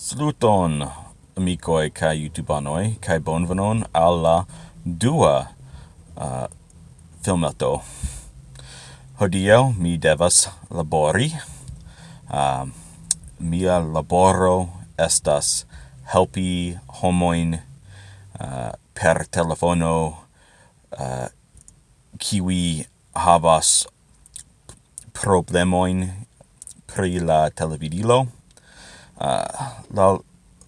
Saluton, amicoi kai youtubanoi, kai bonvenon alla dua uh, filmato. Hodio mi devas labori. Uh, mia laboro estas helpi homoin uh, per telefono uh, kiwi havas problemoin pri la televidilo uh, la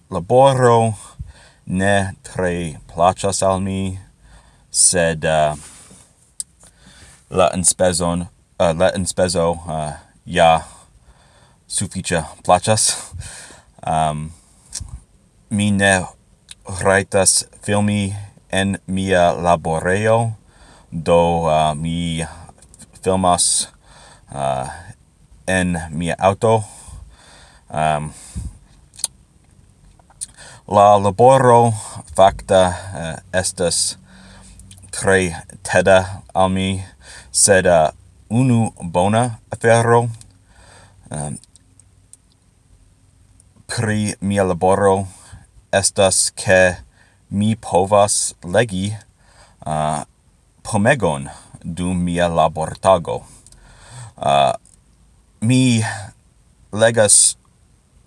laboro ne tre placas al mi sed uh, la inspezon, uh, ah, la inspezo uh, ja sufiĉe placas um, mi ne raitas filmi en mia laboreo, do uh, mi filmas uh, en mia auto um, La laboro facta uh, eh, estas tre teda al mi, sed uh, unu bona afero. Um, pri mia laboro estas ke mi povas legi uh, pomegon dum mia labortago. Uh, mi legas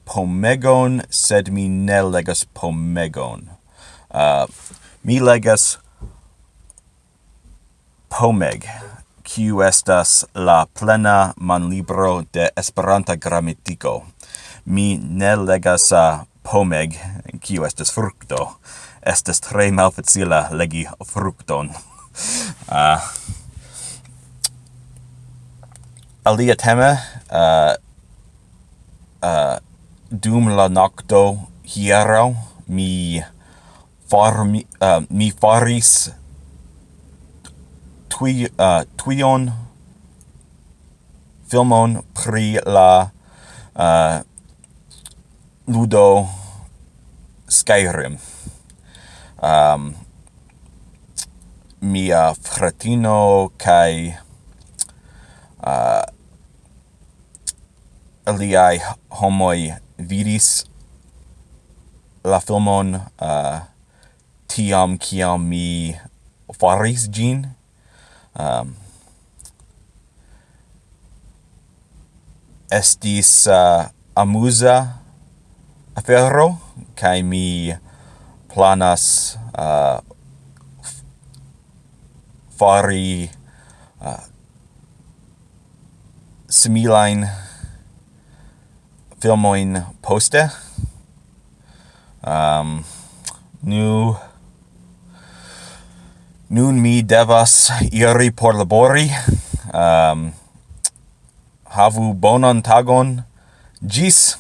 pomegon, sed mi ne legas pomegon. Uh, mi legas pomeg, kiu estas la plena manlibro de Esperanta gramatiko. Mi ne legas uh, pomeg, kiu estas frukto. Estas tre malfacila legi frukton. uh, alia tema, uh, uh, dum la nocto hiero mi farmi uh, mi faris tui uh, eh, tuion filmon pri la uh, ludo Skyrim. Um mia fratino kai uh, aliai homoi vidis la filmon uh, tiam kiam mi faris gin. Um, estis uh, amusa afero, kai mi planas uh, fari uh, similain filmoin poste. Um, nu nun mi devas iri por labori. Um, havu bonan tagon. Gis!